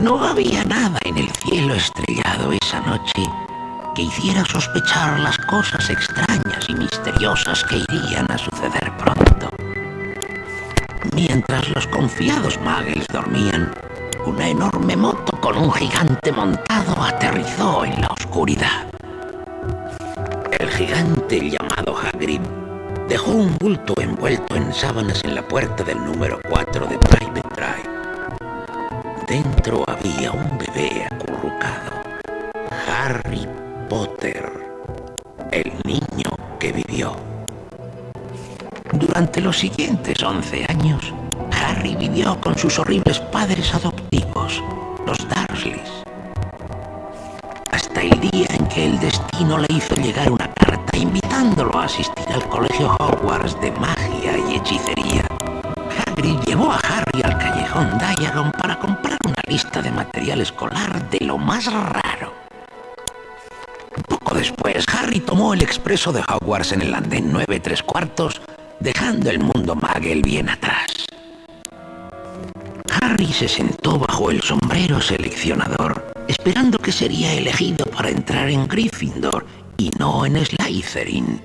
No había nada en el cielo estrellado esa noche que hiciera sospechar las cosas extrañas y misteriosas que irían a suceder pronto. Mientras los confiados muggles dormían, una enorme moto con un gigante montado aterrizó en la oscuridad. El gigante llamado Hagrid dejó un bulto envuelto en sábanas en la puerta del número 4 de Drive. Había un bebé acurrucado. Harry Potter. El niño que vivió. Durante los siguientes 11 años, Harry vivió con sus horribles padres adoptivos, los Dursleys. Hasta el día en que el destino le hizo llegar escolar de lo más raro. Poco después, Harry tomó el expreso de Hogwarts en el andén 9 tres cuartos, dejando el mundo Muggle bien atrás. Harry se sentó bajo el sombrero seleccionador, esperando que sería elegido para entrar en Gryffindor y no en Slytherin.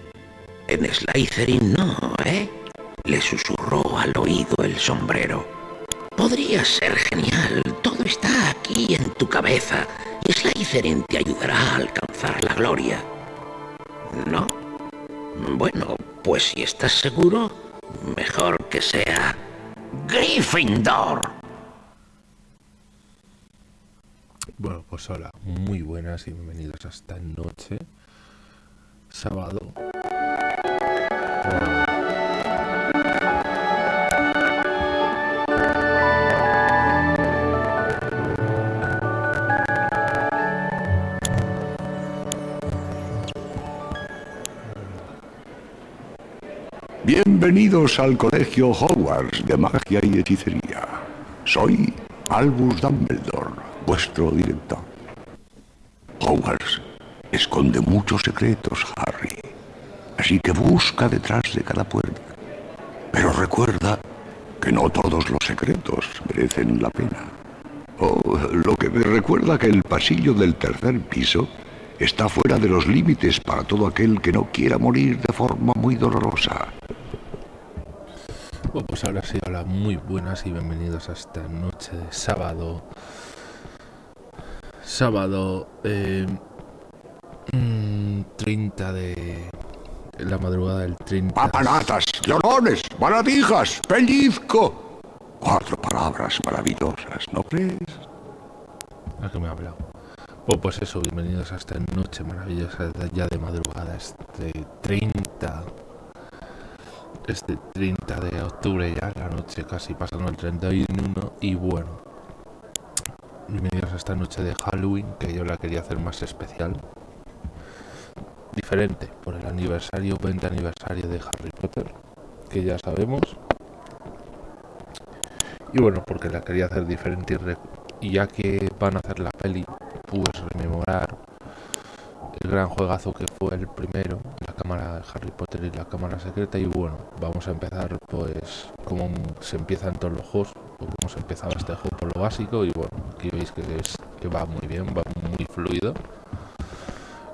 En Slytherin no, ¿eh? Le susurró al oído el sombrero. Podría ser genial, en tu cabeza y Slytherin te ayudará a alcanzar la gloria. ¿No? Bueno, pues si estás seguro, mejor que sea Gryffindor. Bueno, pues hola, muy buenas y bienvenidos a esta noche, sábado. Bienvenidos al Colegio Hogwarts de Magia y Hechicería. Soy Albus Dumbledore, vuestro director. Hogwarts esconde muchos secretos, Harry. Así que busca detrás de cada puerta. Pero recuerda que no todos los secretos merecen la pena. Oh, lo que me recuerda que el pasillo del tercer piso está fuera de los límites para todo aquel que no quiera morir de forma muy dolorosa. Bueno, pues ahora sí, hola, muy buenas y bienvenidos a esta noche de sábado. Sábado eh, mm, 30 de... La madrugada del 30. Papanatas, llorones, baratijas, pellizco. Cuatro palabras maravillosas, ¿no crees? ¿A qué me ha hablado? Bueno, pues eso, bienvenidos a esta noche maravillosa ya de madrugada, este 30 este 30 de octubre ya, la noche casi pasando el 31 y bueno, bienvenidos a esta noche de Halloween que yo la quería hacer más especial, diferente por el aniversario, 20 aniversario de Harry Potter, que ya sabemos, y bueno, porque la quería hacer diferente y, ya que van a hacer la peli, pues rememorar el gran juegazo que fue el primero, la cámara Harry Potter y la cámara secreta. Y bueno, vamos a empezar pues como se empieza en todos los juegos, o como se empezaba este juego por lo básico. Y bueno, aquí veis que, es, que va muy bien, va muy fluido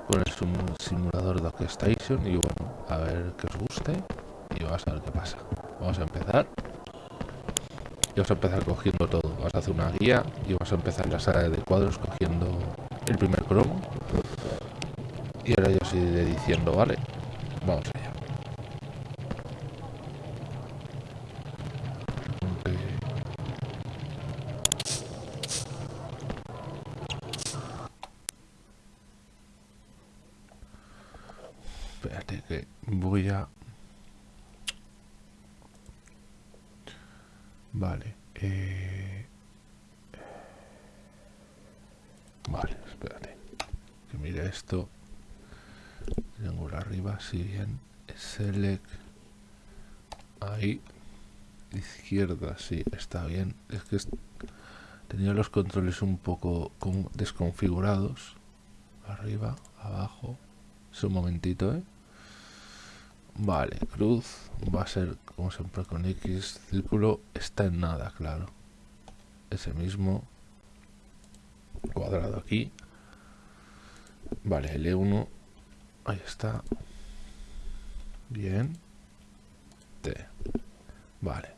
con el simulador de Station. Y bueno, a ver que os guste y vamos a ver qué pasa. Vamos a empezar. Y vamos a empezar cogiendo todo. Vas a hacer una guía y vas a empezar la sala de cuadros cogiendo el primer cromo y ahora yo sigo diciendo, vale, vamos allá. Okay. Espérate que voy a... Vale. Eh... Vale, espérate. Que mire esto. triángulo sí, bien. Select. Ahí. Izquierda, sí, está bien. Es que tenía los controles un poco desconfigurados. Arriba, abajo. Es un momentito, ¿eh? Vale, cruz va a ser como siempre con X. Círculo está en nada, claro. Ese mismo cuadrado aquí. Vale, L1. Ahí está. Bien. T. Vale.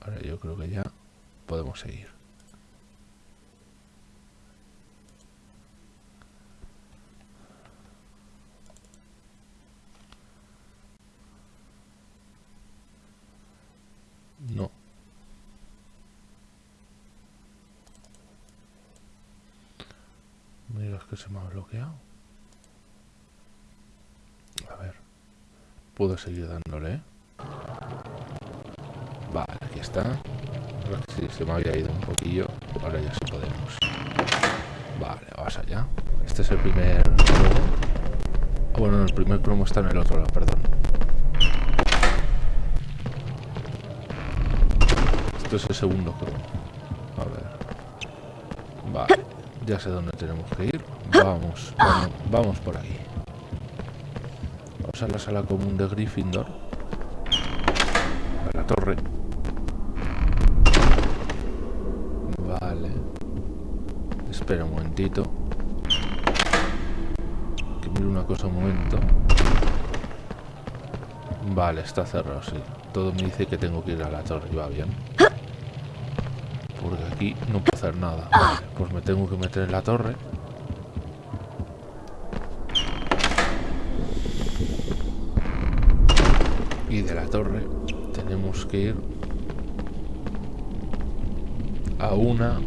Ahora yo creo que ya podemos seguir. No. Mira, es que se me ha bloqueado. A ver. Puedo seguir dándole. ¿eh? Vale, aquí está. Sí, se me había ido un poquillo. Ahora ya sí podemos. Vale, vamos allá. Este es el primer cromo. Ah, bueno, el primer cromo está en el otro lado, perdón. Esto es el segundo cromo. A ver. Vale. Ya sé dónde tenemos que ir. Vamos, vamos por aquí. A la sala común de Gryffindor. A la torre. Vale. Espera un momentito. Que mire una cosa un momento. Vale, está cerrado, sí. Todo me dice que tengo que ir a la torre y va bien porque aquí no puedo hacer nada. pues me tengo que meter en la torre. Y de torre tenemos que ir a una...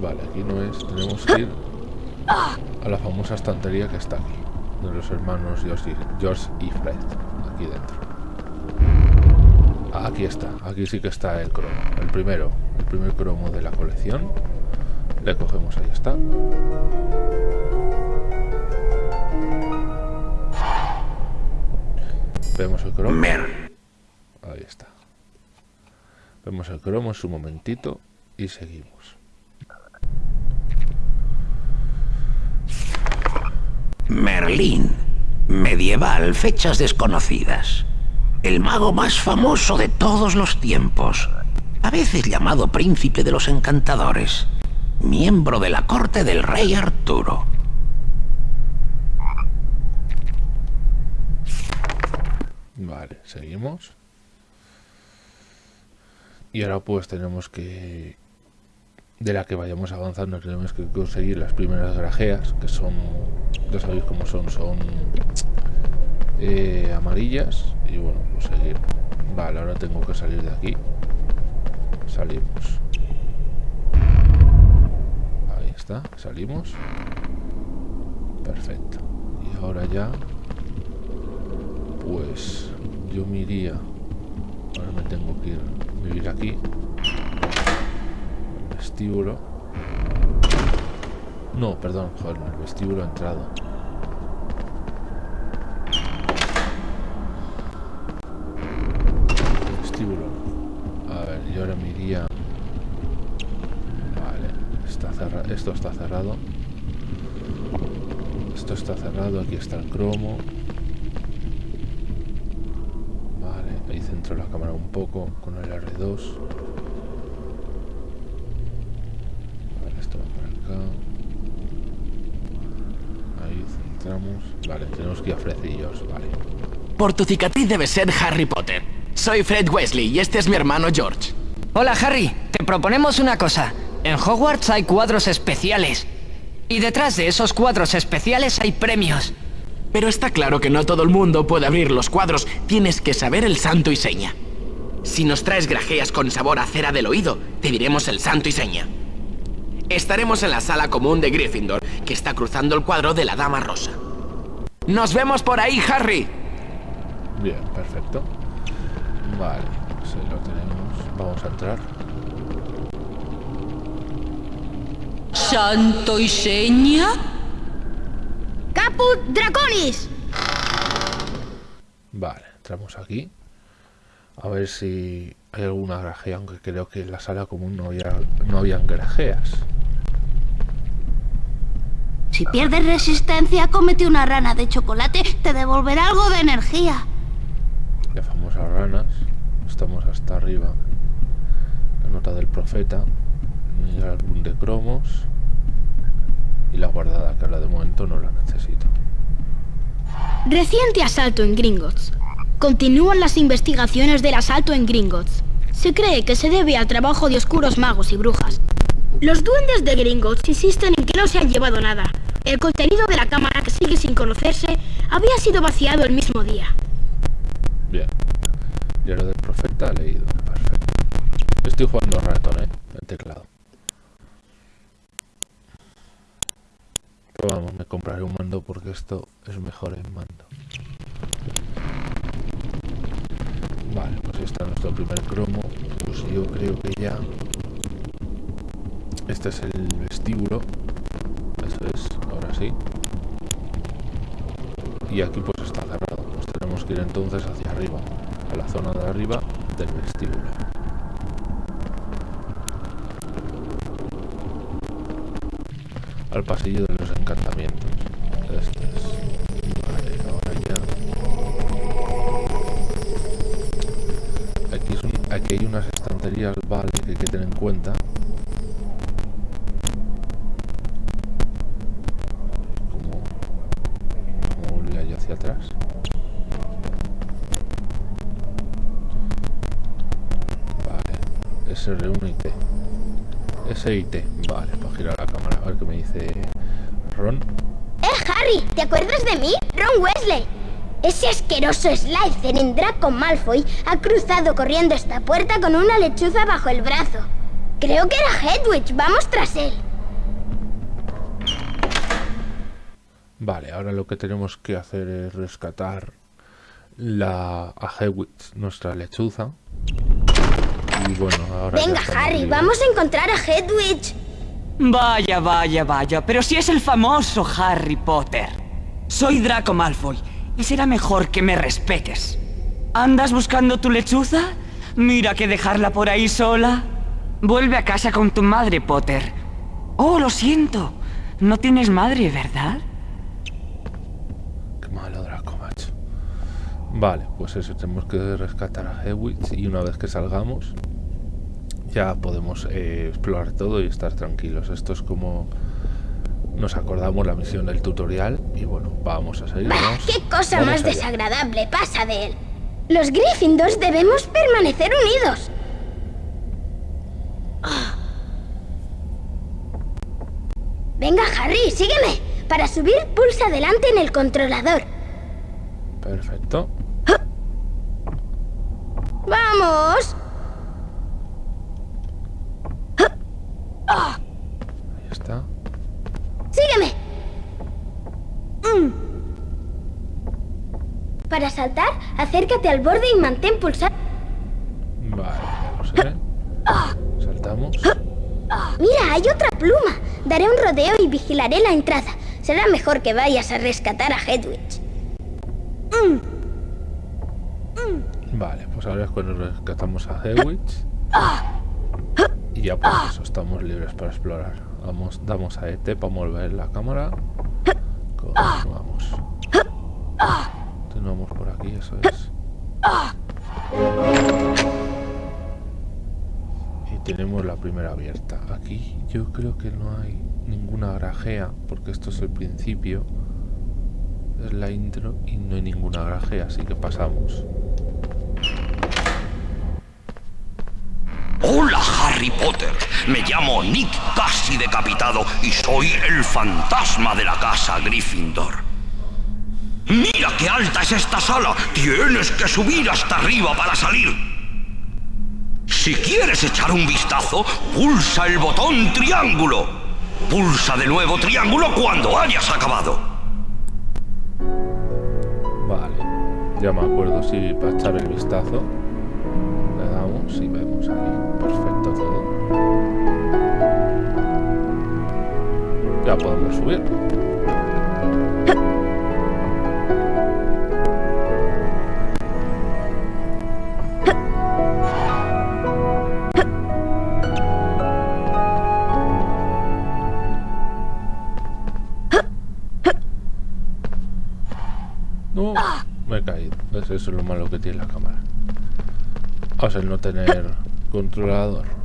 Vale, aquí no es. Tenemos que ir a la famosa estantería que está aquí. De los hermanos George y Fred. Aquí dentro. Aquí está, aquí sí que está el cromo. El primero, el primer cromo de la colección. Le cogemos, ahí está. Vemos el cromo. Ahí está. Vemos el cromo en su momentito y seguimos. Merlín. Medieval, fechas desconocidas el mago más famoso de todos los tiempos, a veces llamado príncipe de los encantadores, miembro de la corte del rey Arturo. Vale, seguimos. Y ahora pues tenemos que... De la que vayamos avanzando tenemos que conseguir las primeras grajeas, que son... Ya sabéis cómo son, son eh, amarillas y bueno, pues seguir. Vale, ahora tengo que salir de aquí. Salimos. Ahí está, salimos. Perfecto. Y ahora ya, pues yo me iría. Ahora me tengo que ir, vivir aquí. Vestíbulo. No, perdón, joder, el vestíbulo ha entrado. A ver, yo ahora me iría... Vale, está cerrado. esto está cerrado. Esto está cerrado, aquí está el cromo. Centro la cámara un poco con el R2. Vale, esto va por acá. Ahí centramos. Vale, tenemos que ir a frecillos, vale. Por tu cicatriz debe ser Harry Potter. Soy Fred Wesley y este es mi hermano George. Hola Harry, te proponemos una cosa. En Hogwarts hay cuadros especiales. Y detrás de esos cuadros especiales hay premios. Pero está claro que no todo el mundo puede abrir los cuadros. Tienes que saber el santo y seña. Si nos traes grajeas con sabor a cera del oído, te diremos el santo y seña. Estaremos en la sala común de Gryffindor, que está cruzando el cuadro de la Dama Rosa. ¡Nos vemos por ahí, Harry! Bien, perfecto. Vale, pues ahí lo tenemos. Vamos a entrar. ¿Santo y seña? Caput Draconis. Vale, entramos aquí. A ver si hay alguna grajea, aunque creo que en la sala común no había no habían grajeas. Si pierdes resistencia, cómete una rana de chocolate, te devolverá algo de energía. Las famosas ranas. Estamos hasta arriba. La nota del profeta. El álbum de cromos. Y la guardada, que ahora de momento no la necesito. Reciente asalto en Gringotts. Continúan las investigaciones del asalto en Gringotts. Se cree que se debe al trabajo de oscuros magos y brujas. Los duendes de Gringotts insisten en que no se han llevado nada. El contenido de la cámara, que sigue sin conocerse, había sido vaciado el mismo día. Bien. Diario del profeta leído. Perfecto. Estoy jugando ratón, ¿eh? El teclado. Vamos, me compraré un mando porque esto es mejor en mando. Vale, pues está nuestro primer cromo. Pues yo creo que ya... Este es el vestíbulo. Eso es, ahora sí. Y aquí pues está cerrado. Pues tenemos que ir entonces hacia arriba. A la zona de arriba del vestíbulo. Al pasillo de los encantamientos. Este es. Vale, ya. Aquí, aquí hay unas estanterías, vale, que hay que tener en cuenta. Como, como volvía yo hacia atrás. Vale, SR1 y T. S y T, vale, para girar la cámara. A ver qué me dice Ron. ¡Eh, Harry! ¿Te acuerdas de mí? Ron Wesley. Ese asqueroso Slytherin Draco Malfoy ha cruzado corriendo esta puerta con una lechuza bajo el brazo. Creo que era Hedwig. Vamos tras él. Vale, ahora lo que tenemos que hacer es rescatar la a Hedwig, nuestra lechuza. Y bueno, ahora Venga, Harry, vamos a encontrar a Hedwig. Vaya, vaya, vaya, pero si es el famoso Harry Potter. Soy Draco Malfoy y será mejor que me respetes. ¿Andas buscando tu lechuza? Mira que dejarla por ahí sola. Vuelve a casa con tu madre, Potter. Oh, lo siento. No tienes madre, ¿verdad? Qué malo Draco, macho. Vale, pues eso, tenemos que rescatar a Hedwig y una vez que salgamos ya podemos eh, explorar todo y estar tranquilos. Esto es como nos acordamos la misión del tutorial y bueno, vamos a seguir. Bah, vamos- ¡Qué cosa vamos más allá. desagradable pasa de él! Los Gryffindors debemos permanecer unidos. Venga, Harry, sígueme. Para subir, pulsa adelante en el controlador. Perfecto. ¡Vamos! Ahí está. ¡Sígueme! Mm. Para saltar, acércate al borde y mantén pulsado. Vale, ya lo sé. Saltamos. Mira, hay otra pluma. Daré un rodeo y vigilaré la entrada. Será mejor que vayas a rescatar a Hedwig. Vale, pues ahora es cuando rescatamos a Hedwig. Y ya pues eso, estamos libres para explorar. Vamos, damos a ET para mover la cámara. Continuamos. Continuamos por aquí, eso es. Y tenemos la primera abierta. Aquí yo creo que no hay ninguna grajea, porque esto es el principio. Es la intro y no hay ninguna grajea, así que pasamos. Hola Harry Potter, me llamo Nick casi decapitado y soy el fantasma de la casa Gryffindor. Mira qué alta es esta sala, tienes que subir hasta arriba para salir. Si quieres echar un vistazo, pulsa el botón triángulo. Pulsa de nuevo triángulo cuando hayas acabado. Vale, ya me acuerdo si para echar el vistazo le damos y vemos todo. Ya podemos subir. No, me he caído. Eso es lo malo que tiene la cámara. O sea, el no tener controlador.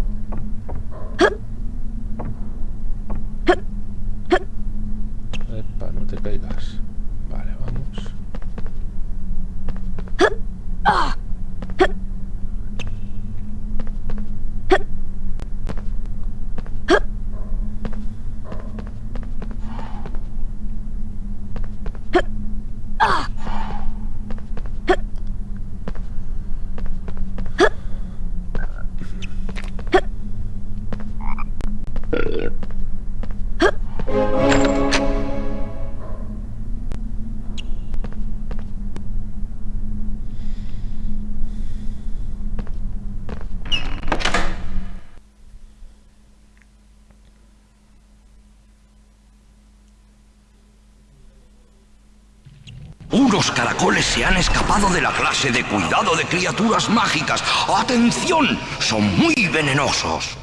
Caracoles se han escapado de la clase de cuidado de criaturas mágicas. ¡Atención! Son muy venenosos.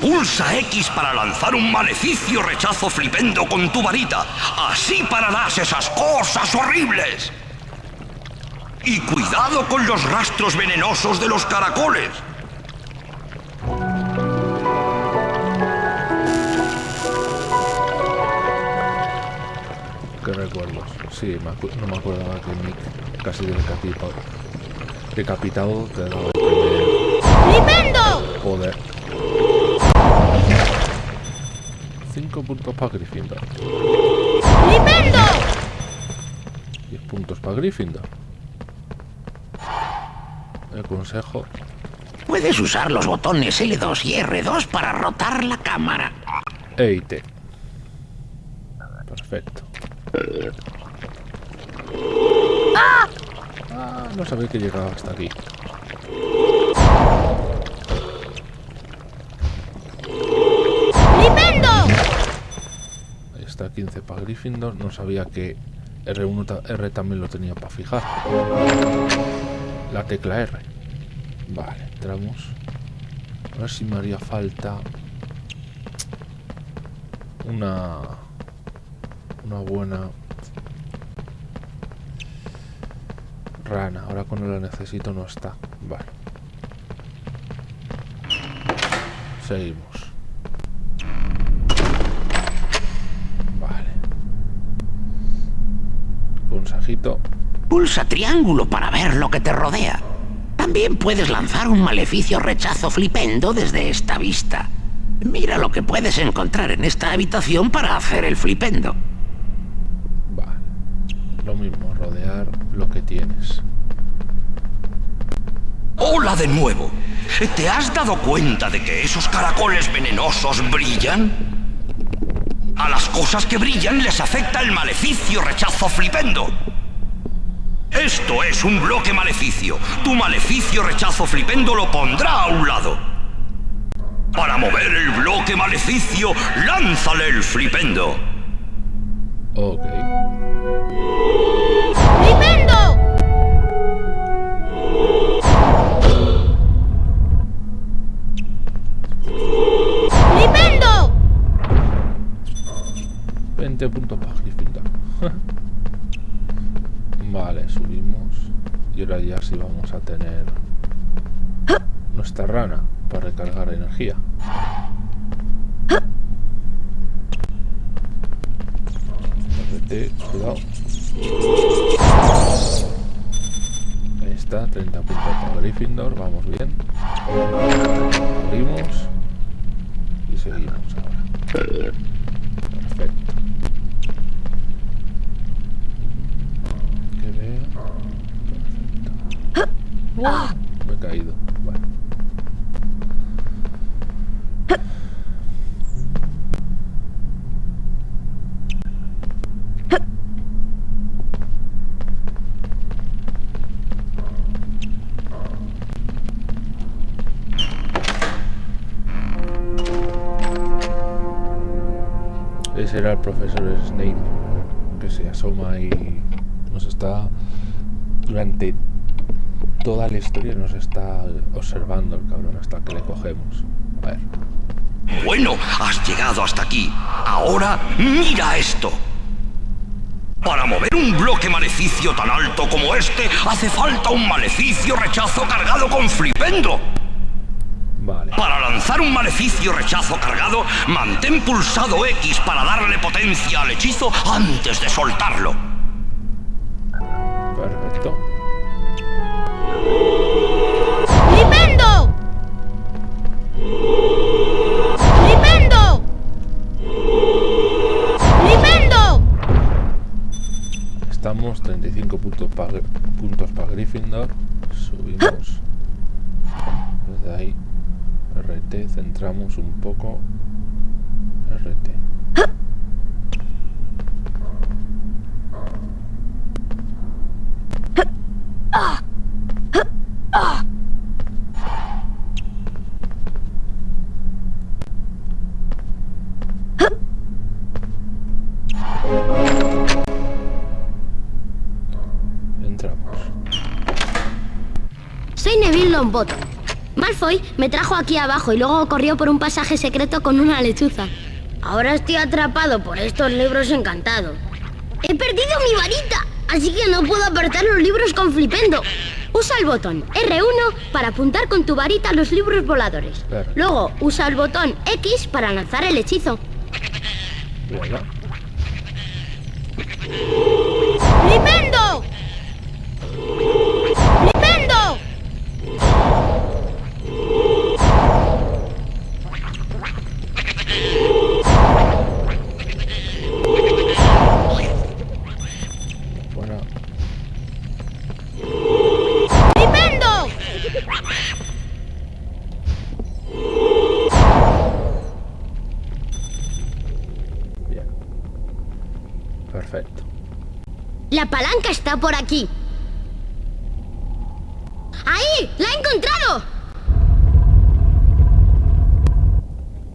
Pulsa X para lanzar un maleficio rechazo flipendo con tu varita. Así pararás esas cosas horribles. Y cuidado con los rastros venenosos de los caracoles. Sí, me no me acordaba que Nick casi decapitado, decapitado te daba el primer poder. 5 puntos para Gryffindor. ¡Flipendo! 10 puntos para Gryffindor. El consejo. Puedes usar los botones L2 y R2 para rotar la cámara. E y T. Perfecto. Ah, no sabía que llegaba hasta aquí. ¡Flipendo! Ahí está 15 para Gryffindor. No sabía que R1 ta- R también lo tenía para fijar. La tecla R. Vale, entramos. A ver si me haría falta una una buena rana. Ahora cuando la necesito no está. Vale. Seguimos. Vale. Consejito. Pulsa triángulo para ver lo que te rodea. También puedes lanzar un maleficio rechazo flipendo desde esta vista. Mira lo que puedes encontrar en esta habitación para hacer el flipendo. Vale. Lo mismo, rodear lo que tienes. Hola de nuevo. ¿Te has dado cuenta de que esos caracoles venenosos brillan? A las cosas que brillan les afecta el maleficio rechazo flipendo. Esto es un bloque maleficio. Tu maleficio rechazo flipendo lo pondrá a un lado. Para mover el bloque maleficio, lánzale el flipendo. Energía. Muévete, cuidado. Ahí está, 30 puntos para Gryffindor, vamos bien. Abrimos y seguimos ahora. Profesor Snape que se asoma y nos está durante toda la historia nos está observando el cabrón hasta que le cogemos. A ver. Bueno, has llegado hasta aquí. Ahora mira esto. Para mover un bloque maleficio tan alto como este, hace falta un maleficio rechazo cargado con flipendo. Para lanzar un maleficio rechazo cargado, mantén pulsado X para darle potencia al hechizo antes de soltarlo. Perfecto. ¡Flipendo! ¡Flipendo! ¡Flipendo! Estamos 35 puntos para puntos para Gryffindor. Subimos. Desde ahí. RT, centramos un poco. RT. Entramos. Soy Neville Longbottom. Malfoy me trajo aquí abajo y luego corrió por un pasaje secreto con una lechuza. Ahora estoy atrapado por estos libros encantados. He perdido mi varita, así que no puedo apretar los libros con flipendo. Usa el botón R1 para apuntar con tu varita los libros voladores. Claro. Luego usa el botón X para lanzar el hechizo. ¡Flipendo! Está por aquí. ¡Ahí! ¡La he encontrado!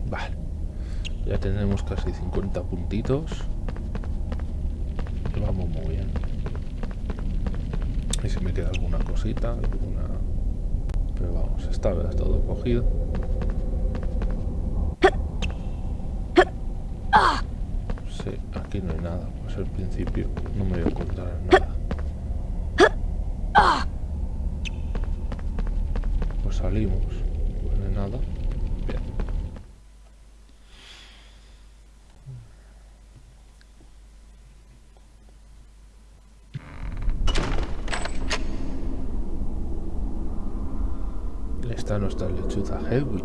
Vale. Ya tenemos casi 50 puntitos. Vamos muy bien. Y si me queda alguna cosita, alguna... Pero vamos, esta vez todo cogido. Sí, aquí no hay nada. Pues al principio no me voy a encontrar nada. Pues salimos. No hay nada. Bien. Está nuestra lechuza Hedwig.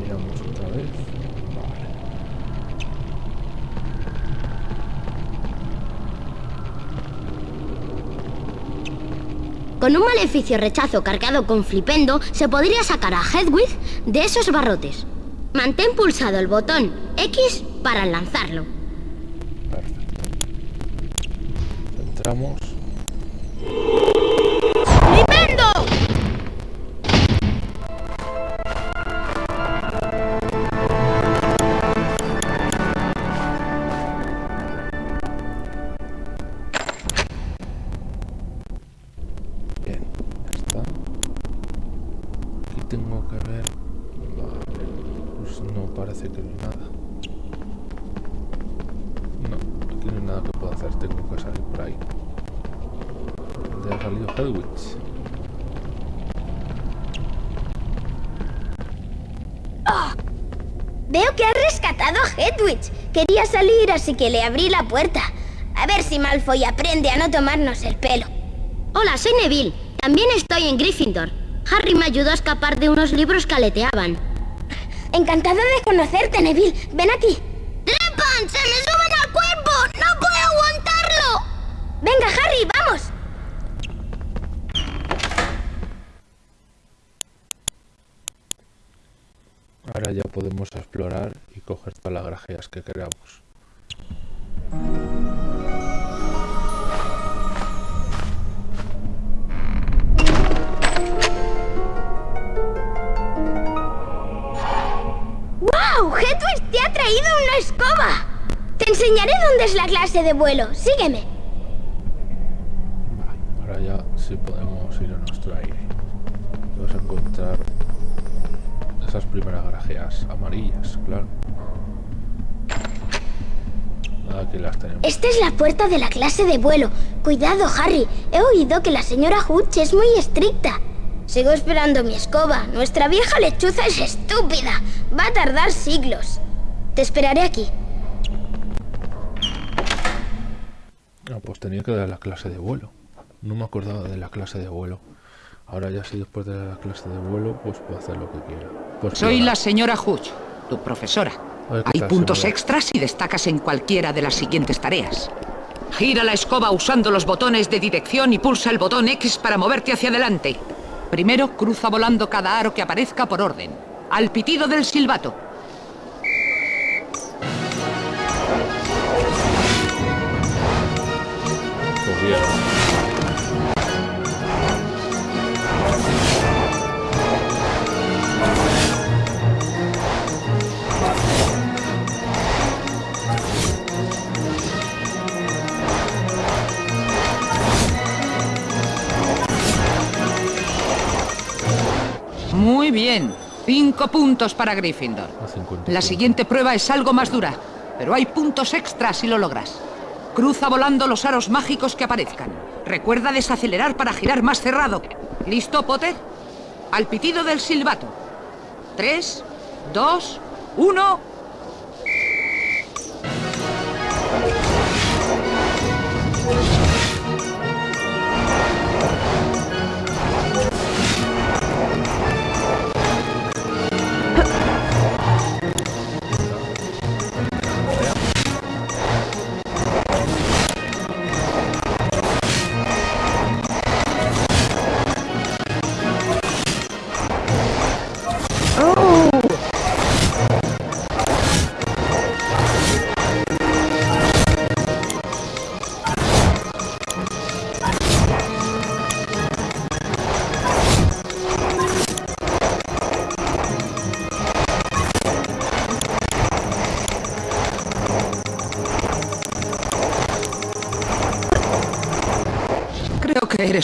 Miramos otra vez. Vale. Con un maleficio rechazo cargado con flipendo, se podría sacar a Hedwig de esos barrotes. Mantén pulsado el botón X para lanzarlo. Perfecto. Entramos. Salir, así que le abrí la puerta. A ver si Malfoy aprende a no tomarnos el pelo. Hola, soy Neville. También estoy en Gryffindor. Harry me ayudó a escapar de unos libros que aleteaban. Encantado de conocerte, Neville. Ven aquí. ¡Trepan! ¡Se me suben al cuerpo! ¡No puedo aguantarlo! Venga, Harry, vamos. Ahora ya podemos explorar y coger todas las grajeas que queramos. ¡Wow! Hedwig te ha traído una escoba. Te enseñaré dónde es la clase de vuelo. Sígueme. Vale, ahora ya sí podemos ir a nuestro aire. Vamos a encontrar esas primeras grajeas amarillas, claro. Aquí las tenemos. Esta es la puerta de la clase de vuelo. Cuidado, Harry. He oído que la señora Hutch es muy estricta. Sigo esperando mi escoba. Nuestra vieja lechuza es estúpida. Va a tardar siglos. Te esperaré aquí. Ah, pues tenía que dar la clase de vuelo. No me acordaba de la clase de vuelo. Ahora ya si después de la clase de vuelo, pues puedo hacer lo que quiera. Pues Soy la señora Hutch, tu profesora. A ver, ¿qué Hay tal, puntos señora? extras si destacas en cualquiera de las siguientes tareas. Gira la escoba usando los botones de dirección y pulsa el botón X para moverte hacia adelante. Primero, cruza volando cada aro que aparezca por orden. Al pitido del silbato. Pues bien. Muy bien. Cinco puntos para Gryffindor. A 50 La siguiente prueba es algo más dura, pero hay puntos extras si lo logras. Cruza volando los aros mágicos que aparezcan. Recuerda desacelerar para girar más cerrado. ¿Listo, Potter? Al pitido del silbato. Tres, dos, uno.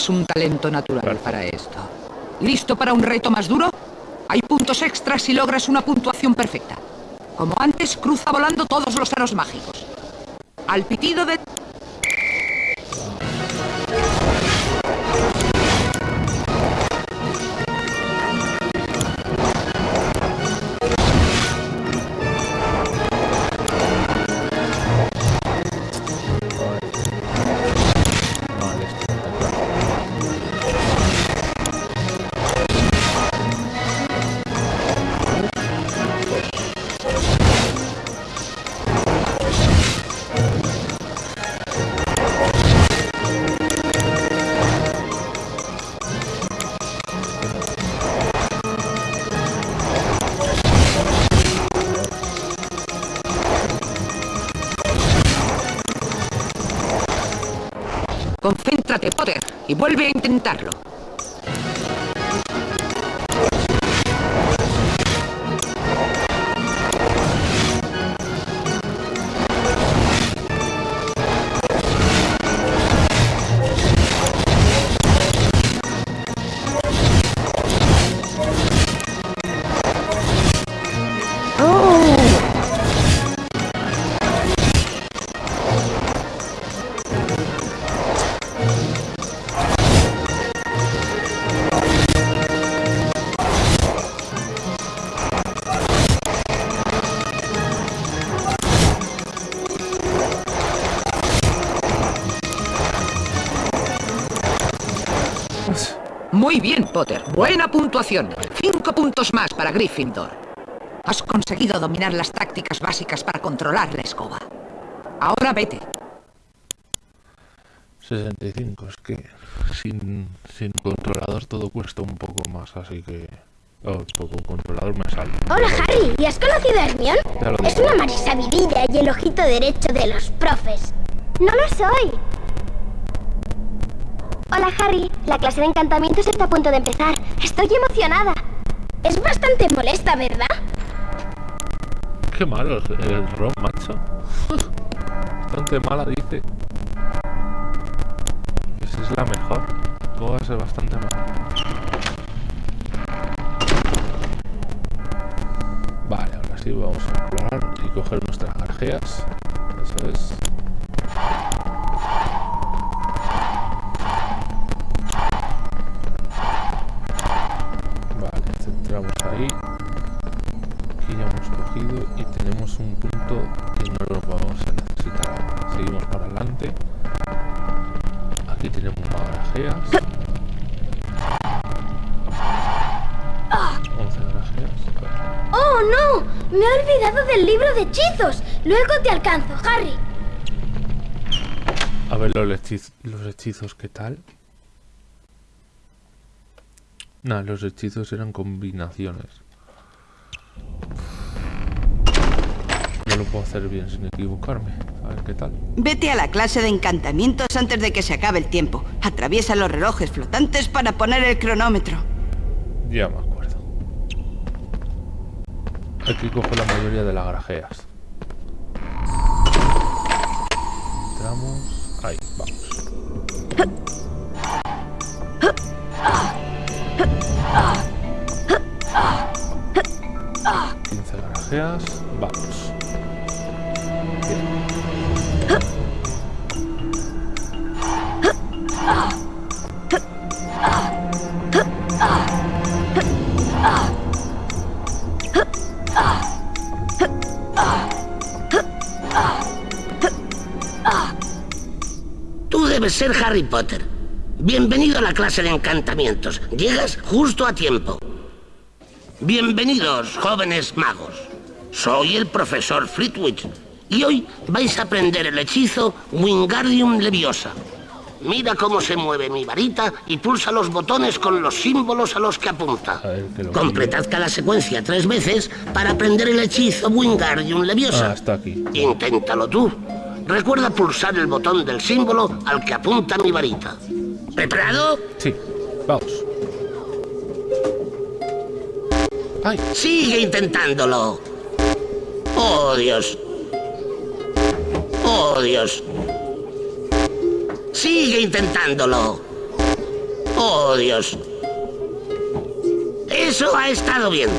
Un talento natural para esto. ¿Listo para un reto más duro? Hay puntos extras si logras una puntuación perfecta. Como antes, cruza volando todos los aros mágicos. Al pitido de... vuelve a intentarlo. Muy bien, Potter. Buena puntuación. Cinco puntos más para Gryffindor. Has conseguido dominar las tácticas básicas para controlar la escoba. Ahora vete. 65, es que sin, sin controlador todo cuesta un poco más, así que... Oh, con controlador me sale. Hola, Harry. ¿Y has conocido a lo Es una marisabidilla y el ojito derecho de los profes. No lo soy. Hola, Harry. La clase de encantamientos está a punto de empezar. Estoy emocionada. Es bastante molesta, ¿verdad? Qué malo el, Ron, macho. Bastante mala, dice. Si es la mejor. ¿Cómo va a ser bastante mala? sí, vamos a explorar y coger nuestras garjeas. Eso es. Luego te alcanzo, Harry. A ver los, hechiz- los hechizos, ¿qué tal? Nah, los hechizos eran combinaciones. No lo puedo hacer bien sin equivocarme. A ver qué tal. Vete a la clase de encantamientos antes de que se acabe el tiempo. Atraviesa los relojes flotantes para poner el cronómetro. Ya me acuerdo. Aquí cojo la mayoría de las garajeas. Entramos. Ahí, vamos. Quince garajeas. Vamos. Ser Harry Potter. Bienvenido a la clase de encantamientos. Llegas justo a tiempo. Bienvenidos, jóvenes magos. Soy el profesor Flitwick y hoy vais a aprender el hechizo Wingardium Leviosa. Mira cómo se mueve mi varita y pulsa los botones con los símbolos a los que apunta. Ver, Completad cada secuencia tres veces para aprender el hechizo Wingardium Leviosa. Ah, está aquí. Inténtalo tú. Recuerda pulsar el botón del símbolo al que apunta mi varita. ¿Preparado? Sí, vamos. ¡Ay! Sigue intentándolo. Oh, Dios. Oh, Dios. Sigue intentándolo. Oh, Dios. Eso ha estado bien.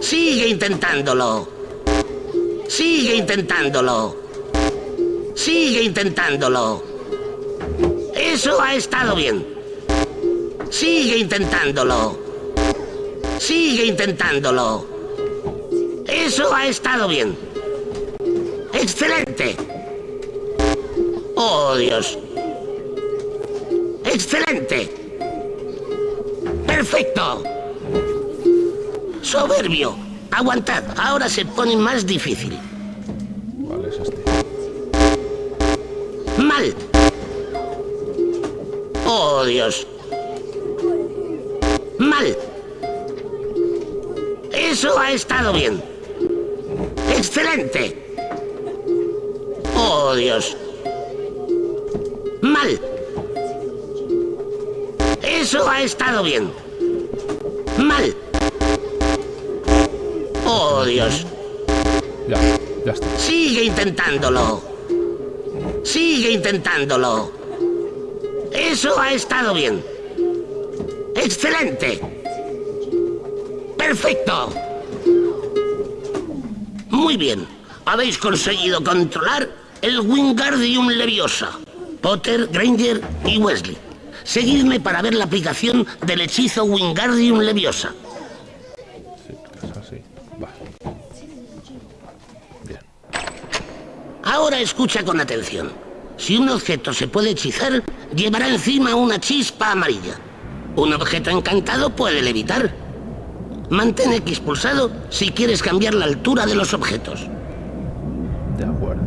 Sigue intentándolo. Sigue intentándolo. Sigue intentándolo. Eso ha estado bien. Sigue intentándolo. Sigue intentándolo. Eso ha estado bien. Excelente. Oh, Dios. Excelente. Perfecto. Soberbio. Aguantad. Ahora se pone más difícil. Dios. Mal. Eso ha estado bien. Excelente. Oh, Dios. Mal. Eso ha estado bien. Mal. Oh, Dios. Ya, ya está. Sigue intentándolo. Sigue intentándolo. Eso ha estado bien. Excelente. Perfecto. Muy bien. Habéis conseguido controlar el Wingardium Leviosa. Potter, Granger y Wesley. Seguidme para ver la aplicación del hechizo Wingardium Leviosa. Sí, es así. Vale. Bien. Ahora escucha con atención. Si un objeto se puede hechizar, llevará encima una chispa amarilla. Un objeto encantado puede levitar. Mantén X pulsado si quieres cambiar la altura de los objetos. De acuerdo.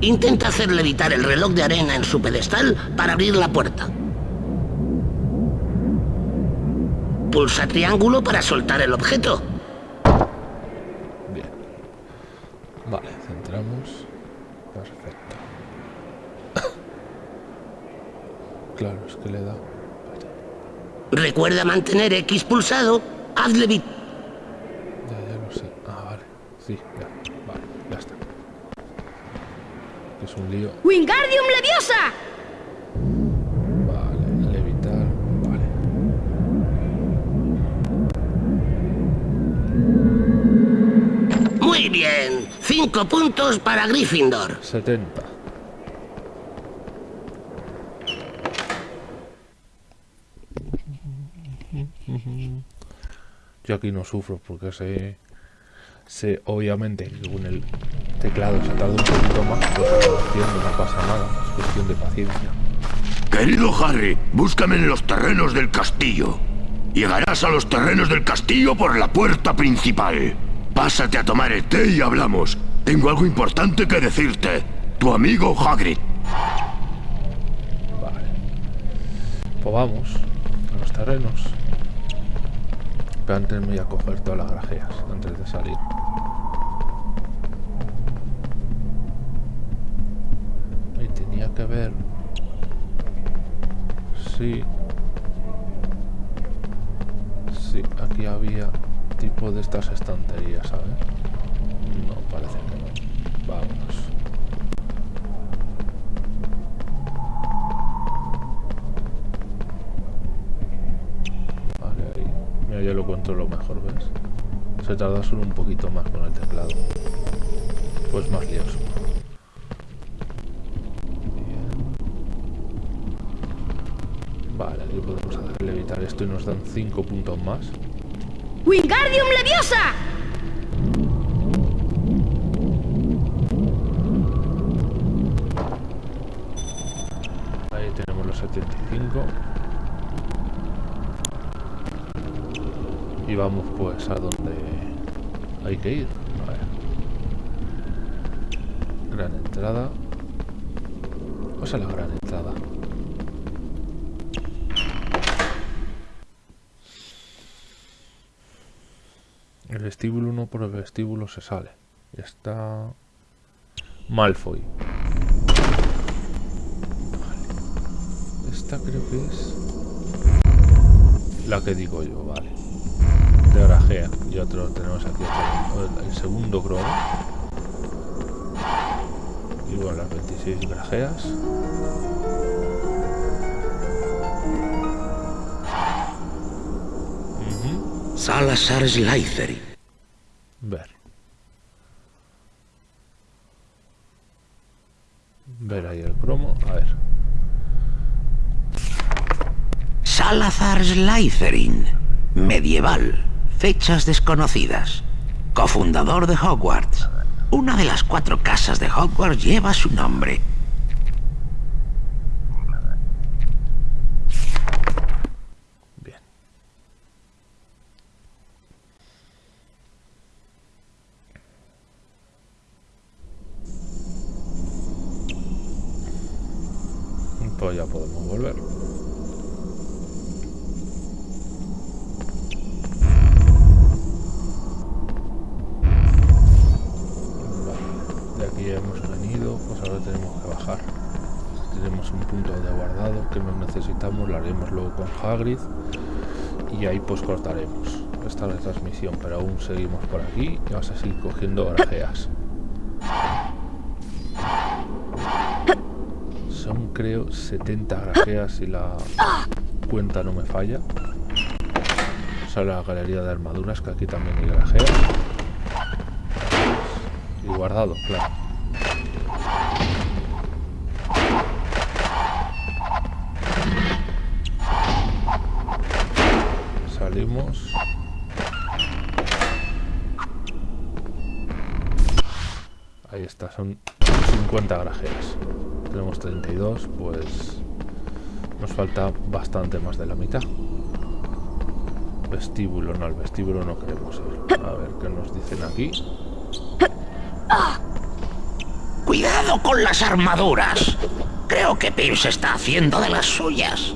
Intenta hacer levitar el reloj de arena en su pedestal para abrir la puerta. Pulsa triángulo para soltar el objeto. Bien. Vale, centramos. Perfecto. Claro, es que le da. Recuerda mantener X pulsado, hazle bit. Ya, ya lo sé. Ah, vale. Sí, ya. Vale, ya está. Es un lío. ¡Wingardium Leviosa! Vale, levitar. Vale. Muy bien. Cinco puntos para Gryffindor. 70. Yo aquí no sufro porque sé, sé obviamente que con el teclado se tarda un poquito más, pues haciendo no pasa nada, es cuestión de paciencia. Querido Harry, búscame en los terrenos del castillo. Llegarás a los terrenos del castillo por la puerta principal. Pásate a tomar el té y hablamos. Tengo algo importante que decirte. Tu amigo Hagrid. Vale. Pues vamos, a los terrenos. Pero antes me voy a coger todas las grajeas, antes de salir. Ahí tenía que ver... Sí. Sí, aquí había tipo de estas estanterías, ¿sabes? No, parece que no. Vámonos. Mira, yo lo controlo mejor, ¿ves? Se tarda solo un poquito más con el teclado. Pues más lioso. Vale, aquí podemos hacer levitar esto y nos dan 5 puntos más. ¡Wingardium Leviosa! Ahí tenemos los 75. Y vamos pues a donde hay que ir. A ver. Gran entrada. Vamos a la gran entrada. El vestíbulo no por el vestíbulo se sale. Está Malfoy. Esta creo que es la que digo yo, vale. De grajea. Y otro tenemos aquí otro, el segundo cromo. Igual las 26 grajeas. Salazar Slytherin. Ver. Ver ahí el cromo. A ver. Salazar Slytherin. Medieval. Fechas desconocidas. Cofundador de Hogwarts. Una de las cuatro casas de Hogwarts lleva su nombre. Bien. Pues ya podemos volver. Vale, de aquí ya hemos venido, pues ahora tenemos que bajar. Tenemos un punto de guardado que no necesitamos, lo haremos luego y ahí pues cortaremos esta retransmisión, pero aún seguimos por aquí y vamos a seguir cogiendo grajeas. Son creo 70 grajeas si la cuenta no me falla. Sale la galería de armaduras, que aquí también hay grajeas. Y guardado, claro. Salimos. Ahí está, son 50 grajeas. Tenemos 32, pues nos falta bastante más de la mitad. Vestíbulo, no, al vestíbulo no queremos ir. A ver qué nos dicen aquí. Cuidado con las armaduras. Creo que Pierce está haciendo de las suyas.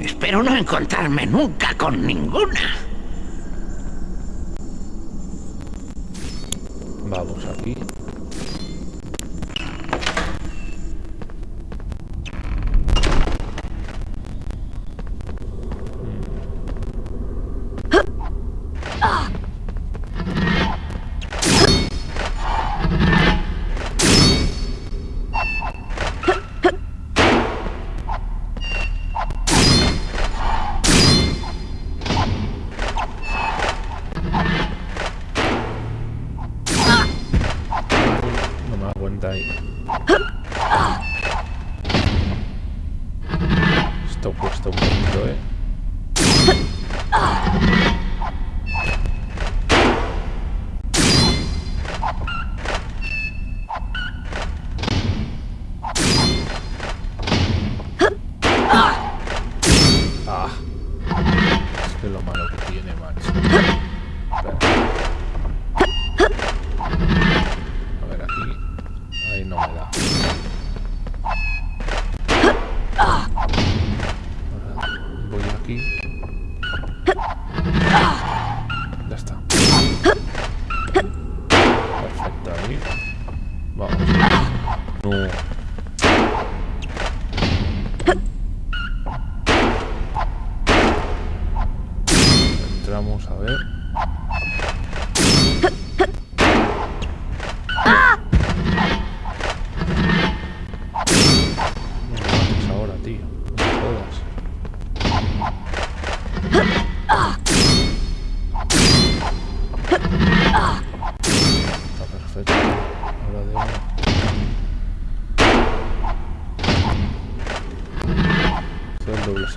Espero no encontrarme nunca con ninguna.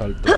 Salto.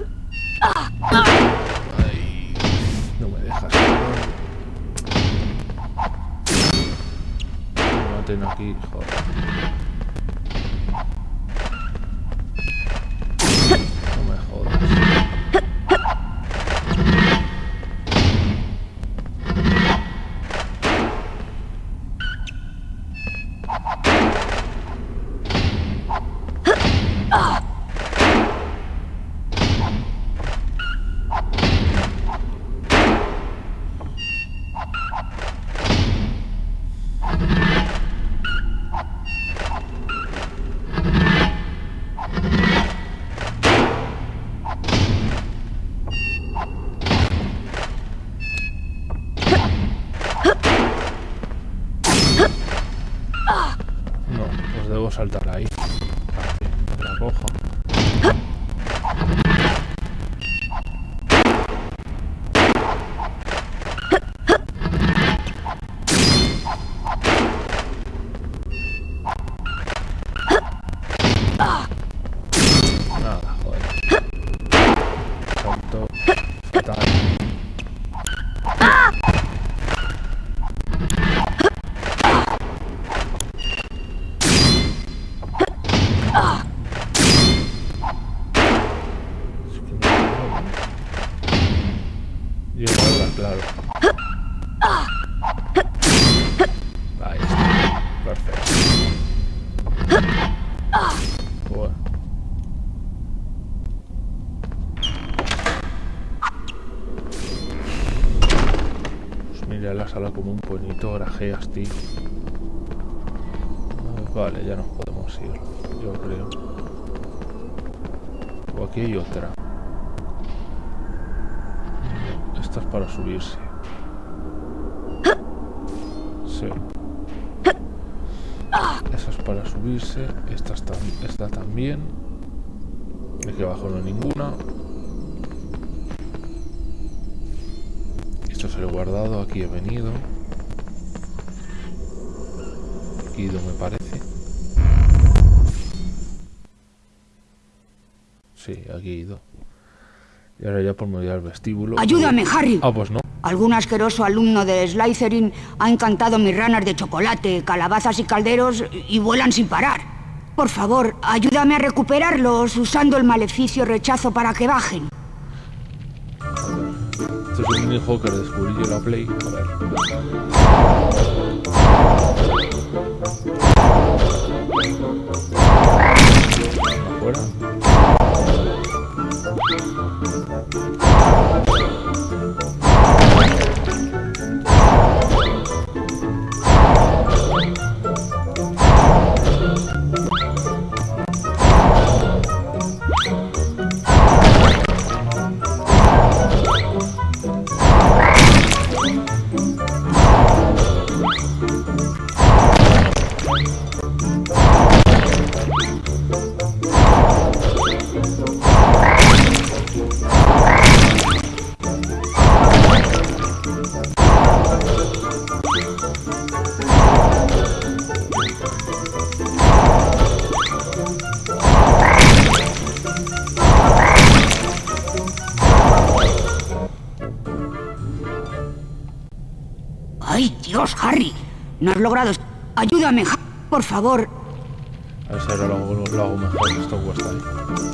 Vale, ya nos podemos ir, yo creo. O aquí hay otra. Esta es para subirse. Sí. Esa es para subirse. Esta, está, esta también. Aquí abajo no hay ninguna. Esto es el guardado. Aquí he venido. Me parece. Sí, aquí he ido. Y ahora ya por medio del vestíbulo. Ayúdame, Harry. Ah, pues no. Algún asqueroso alumno de Slytherin ha encantado mis ranas de chocolate, calabazas y calderos y vuelan sin parar. Por favor, ayúdame a recuperarlos usando el maleficio rechazo para que bajen. Esto es un minijuego que descubrí yo la Play. A ver. Afuera. No has logrado... Ayúdame, por favor. A ver si ahora lo lo hago mejor. Esto cuesta ahí.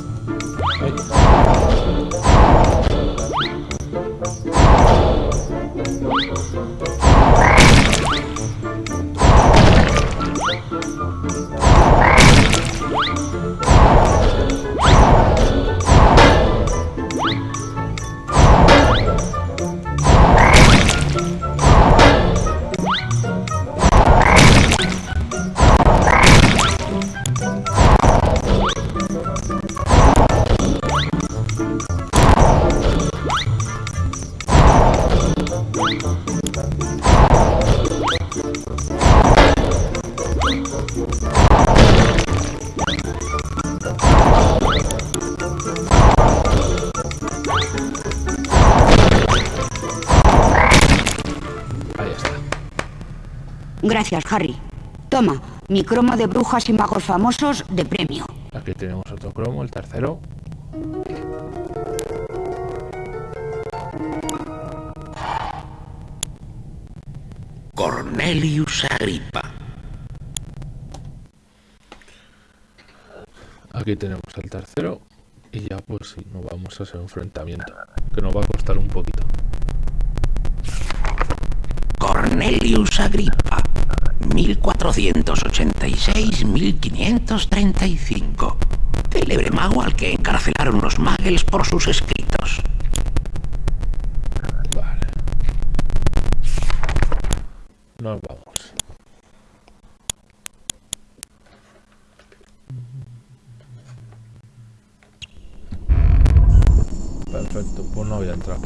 Gracias, Harry. Toma, mi cromo de brujas y magos famosos de premio. Aquí tenemos otro cromo, el tercero. Cornelius Agripa. Aquí tenemos el tercero. Y ya pues sí, nos vamos a hacer enfrentamiento. Que nos va a costar un poquito. Cornelius Agripa. 1486-1535. Célebre mago al que encarcelaron los muggles por sus escritos. Vale. Nos vamos. Perfecto, pues no había entrado.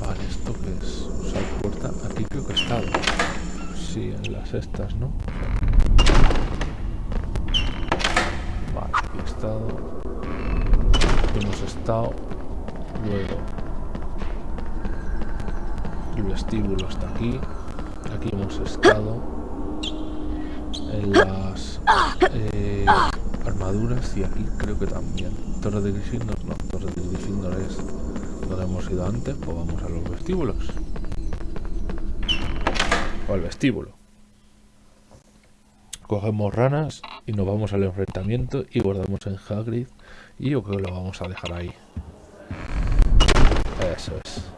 Vale, ¿esto qué es? Usar puerta. Aquí creo que he estado. Sí, en las estas, ¿no? Vale, aquí he estado. Aquí hemos estado. Luego. El vestíbulo está aquí. Aquí hemos estado. En las eh, armaduras y aquí creo que también. Torre de Gryffindor, no, Torre de Gryffindor es donde hemos ido antes, pues vamos a los vestíbulos. Al vestíbulo. Cogemos ranas y nos vamos al enfrentamiento y guardamos en Hagrid y yo creo que lo vamos a dejar ahí. Eso es.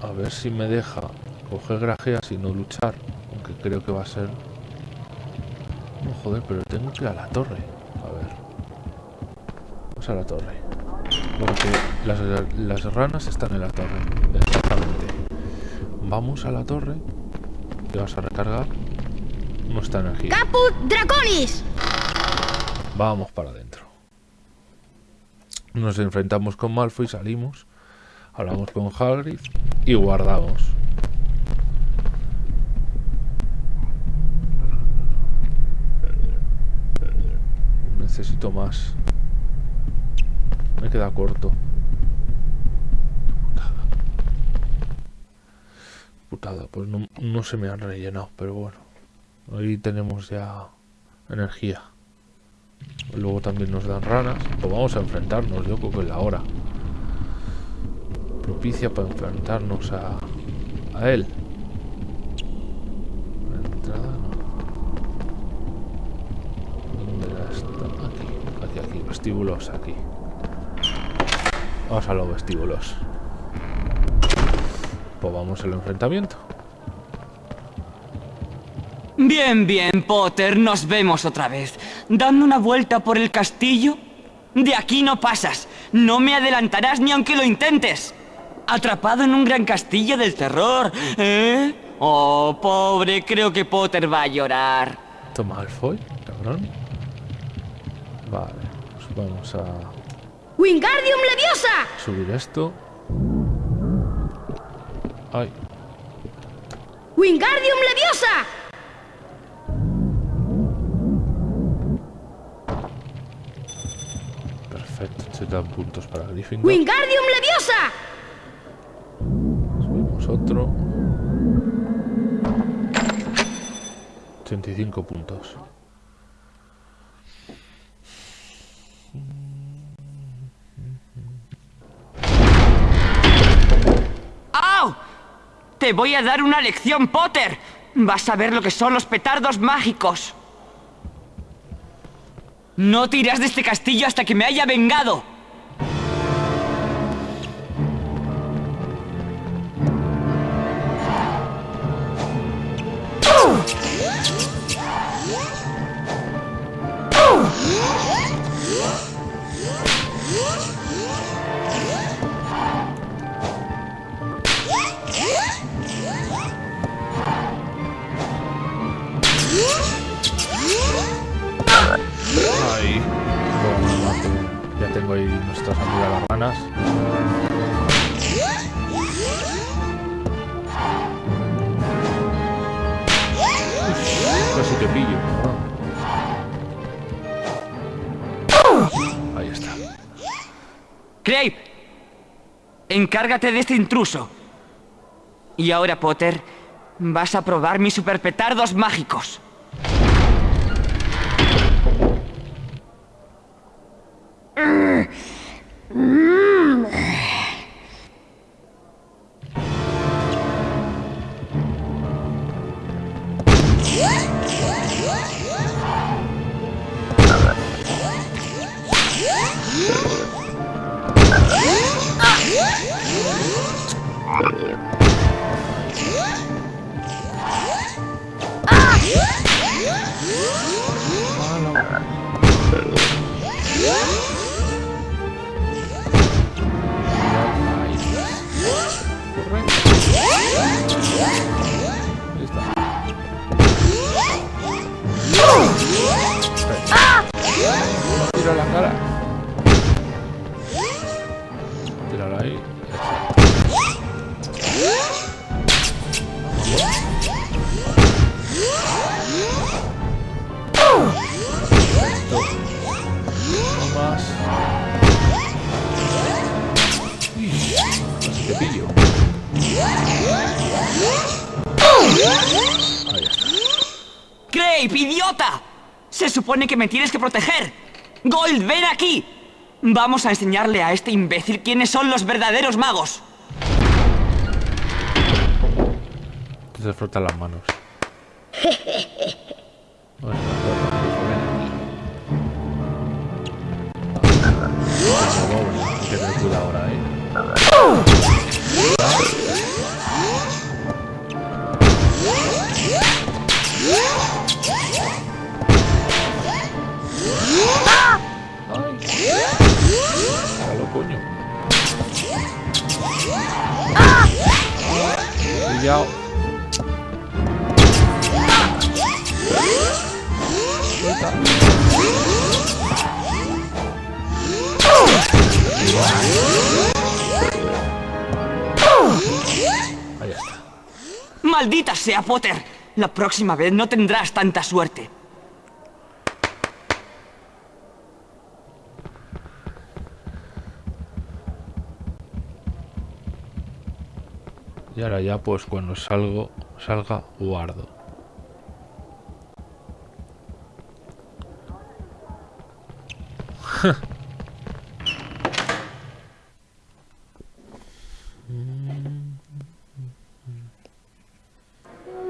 A ver si me deja coger grajeas y no luchar. Aunque creo que va a ser... No, joder, pero tengo que ir a la torre. A ver. Vamos a la torre. Porque las, las ranas están en la torre. Exactamente. Vamos a la torre. Y vamos a recargar nuestra energía. ¡Caput Draconis! Vamos para adentro. Nos enfrentamos con Malfoy, salimos. Hablamos con Hagrid y guardamos. Necesito más. Me queda corto. Putada. Pues no, se me han rellenado, pero bueno. Ahí tenemos ya energía. Luego también nos dan ranas. Pues vamos a enfrentarnos, yo creo que es la hora. Propicia para enfrentarnos a, a él. Entrada no. ¿Dónde la está? Aquí, aquí, aquí. Vestíbulos, aquí. Vamos a los vestíbulos. Pues vamos al enfrentamiento. Bien, bien, Potter, nos vemos otra vez. Dando una vuelta por el castillo. De aquí no pasas. No me adelantarás ni aunque lo intentes. Atrapado en un gran castillo del terror, ¿eh? Oh, pobre, creo que Potter va a llorar. Toma Malfoy, cabrón. Vale, pues vamos a ¡Wingardium Leviosa! subir esto. Ay, ¡Wingardium Leviosa! perfecto. Se dan puntos para Gryffindor. ¡Wingardium Leviosa! Subimos otro. 85 puntos. Te voy a dar una lección, Potter. Vas a ver lo que son los petardos mágicos. No te irás de este castillo hasta que me haya vengado. Las ranas. Uf, Casi te pillo. ¿no? Ahí está. Craig, encárgate de este intruso. Y ahora, Potter, vas a probar mis superpetardos mágicos. Ahí Tira la cara. Tírala ahí. Supone que me tienes que proteger. Gold, ven aquí. Vamos a enseñarle a este imbécil quiénes son los verdaderos magos. Se frotan las manos. Bueno, que ahora, eh. ¡Maldita sea, Potter! La próxima vez no tendrás tanta suerte. Y ahora ya pues cuando salgo, salga guardo.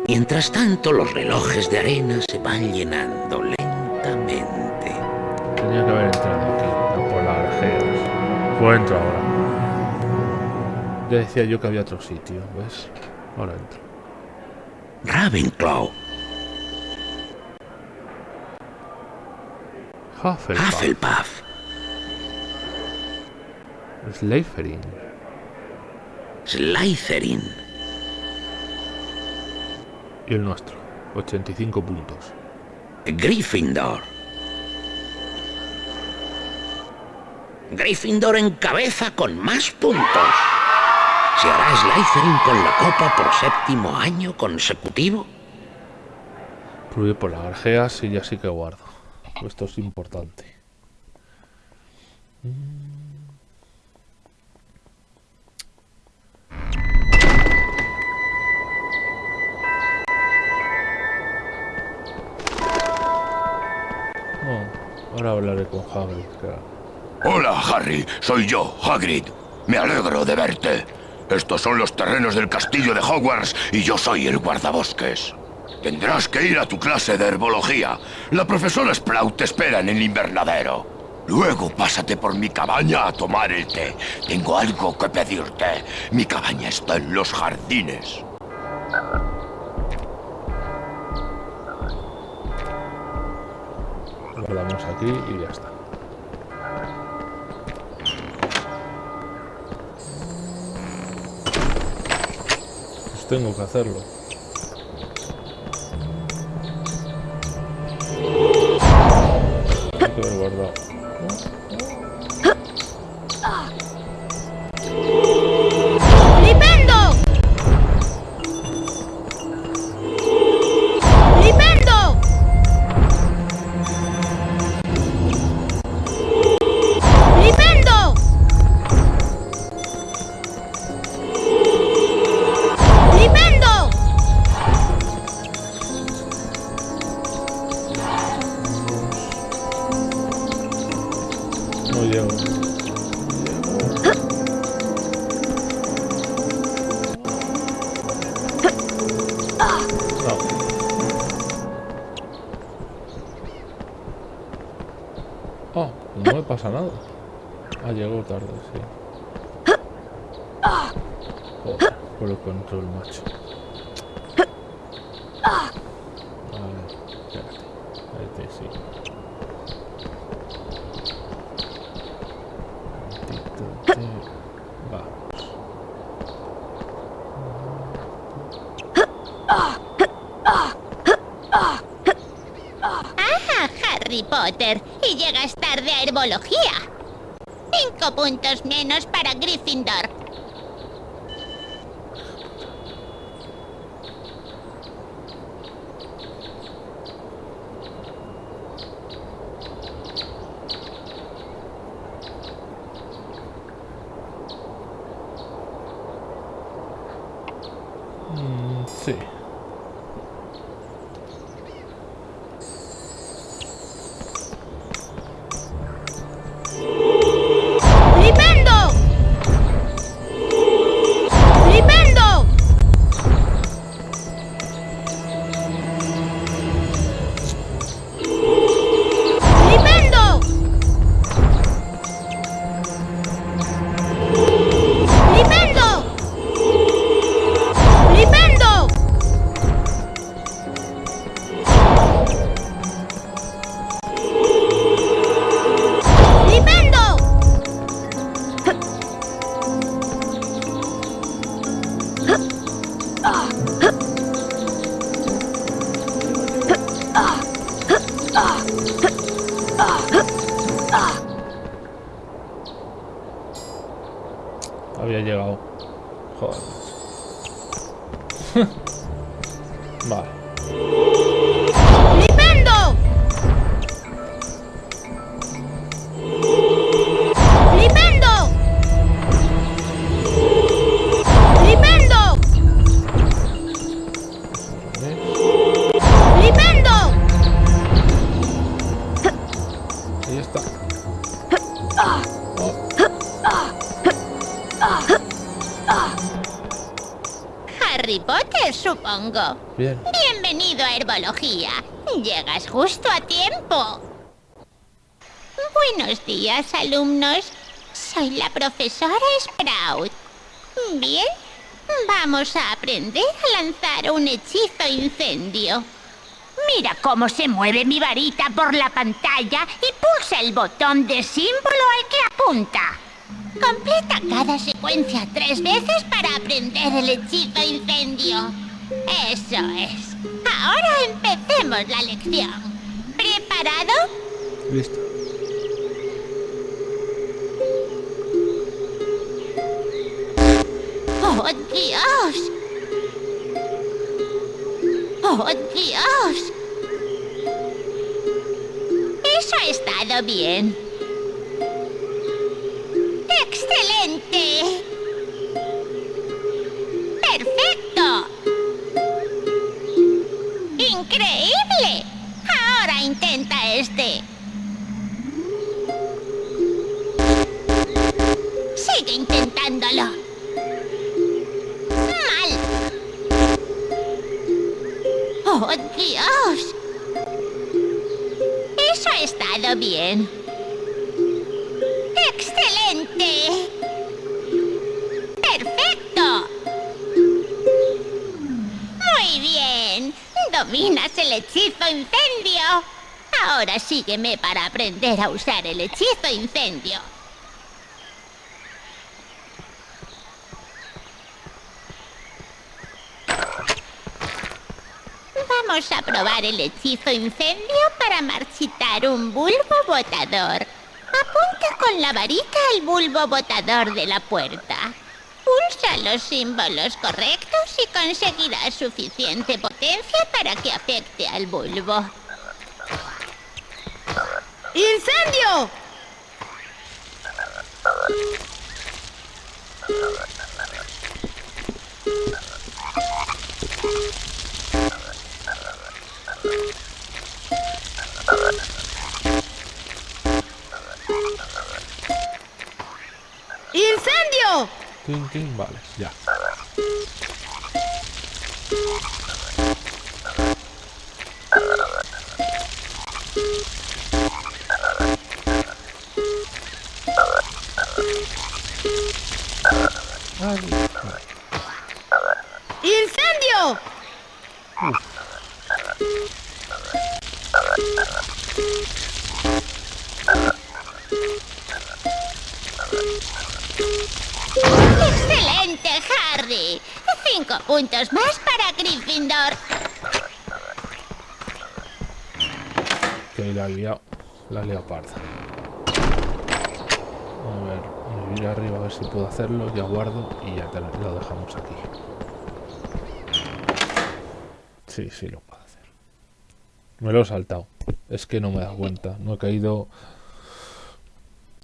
Mientras tanto, los relojes de arena se van llenando lentamente. Tenía que haber entrado aquí, no por las. Pues entro ahora. Ya decía yo que había otro sitio, ¿ves? Ahora entro. Ravenclaw, Hufflepuff. Hufflepuff, Slytherin. Slytherin, Y el nuestro. 85 puntos. Gryffindor. Gryffindor en cabeza con más puntos. ¿Se hará Slytherin con la copa por séptimo año consecutivo? Fluye por las grajeas y ya sí que guardo. Esto es importante. Oh, ahora hablaré con Hagrid. claro. Hola, Harry. Soy yo, Hagrid. Me alegro de verte. Estos son los terrenos del castillo de Hogwarts y yo soy el guardabosques. Tendrás que ir a tu clase de herbología. La profesora Sprout te espera en el invernadero. Luego pásate por mi cabaña a tomar el té. Tengo algo que pedirte. Mi cabaña está en los jardines. Guardamos aquí y ya está. Tengo que hacerlo. Hay que haber guardado. Por el control, macho. Vale, espérate. Ahí te sigo. Tantito de- Vamos. ¡Ah, Harry Potter! Y llegas tarde a herbología. Cinco puntos menos para Gryffindor. Harry Potter, supongo. Bien. Bienvenido a herbología. Llegas justo a tiempo. Buenos días, alumnos. Soy la profesora Sprout. Bien, vamos a aprender a lanzar un hechizo incendio. Mira cómo se mueve mi varita por la pantalla y pulsa el botón de símbolo al que apunta. Completa cada secuencia tres veces para aprender el hechizo incendio. Eso es. Ahora empecemos la lección. ¿Preparado? Listo. ¡Oh, Dios! ¡Oh, Dios! Eso ha estado bien. ¡Excelente! ¡Perfecto! ¡Increíble! Ahora intenta este. Sigue intentándolo. ¡Mal! ¡Oh, Dios! Eso ha estado bien. ¡Perfecto! Muy bien. Dominas el hechizo incendio. Ahora sígueme para aprender a usar el hechizo incendio. Vamos a probar el hechizo incendio para marchitar un bulbo botador. Apunta con la varita al bulbo botador de la puerta. Pulsa los símbolos correctos y conseguirás suficiente potencia para que afecte al bulbo. ¡Incendio! Tin, tin, Vale, ya. ¡Incendio! ¡Excelente, Harry! Cinco puntos más para Gryffindor. Que la he liado. La he liado parda. A ver, me voy arriba a ver si puedo hacerlo. Ya guardo y ya lo dejamos aquí. Sí, sí lo puedo hacer. Me lo he saltado. Es que no me dado cuenta. No he caído...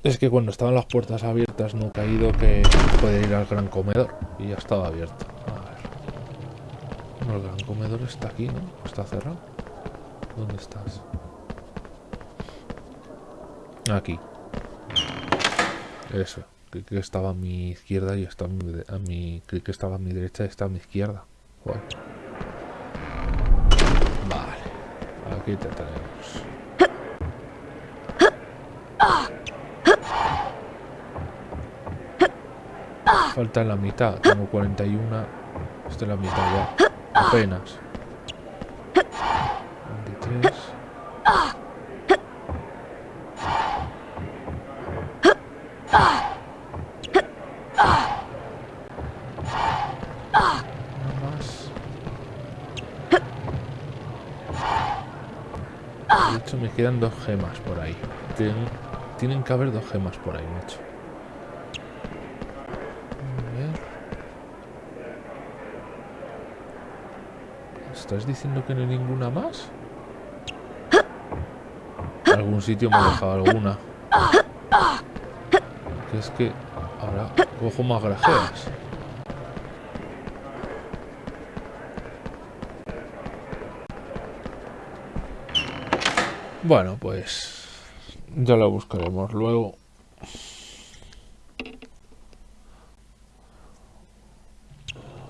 Es que cuando estaban las puertas abiertas no he caído que puede ir al gran comedor. Y ya estaba abierto. A ver. El gran comedor está aquí, ¿no? Está cerrado. ¿Dónde estás? Aquí. Eso. Creí que estaba a mi izquierda y está a mi, a mi... Creí que estaba a mi derecha y está a mi izquierda. Vale. Aquí te tenemos. Falta la mitad. Tengo 41. Esta es la mitad ya. Apenas. 23. Una más. De hecho, me quedan dos gemas por ahí. Tien- tienen que haber dos gemas por ahí, macho. ¿Estás diciendo que no hay ninguna más? Algún sitio me ha dejado alguna. Que es que ahora cojo más grajeas. Bueno, pues ya lo buscaremos luego.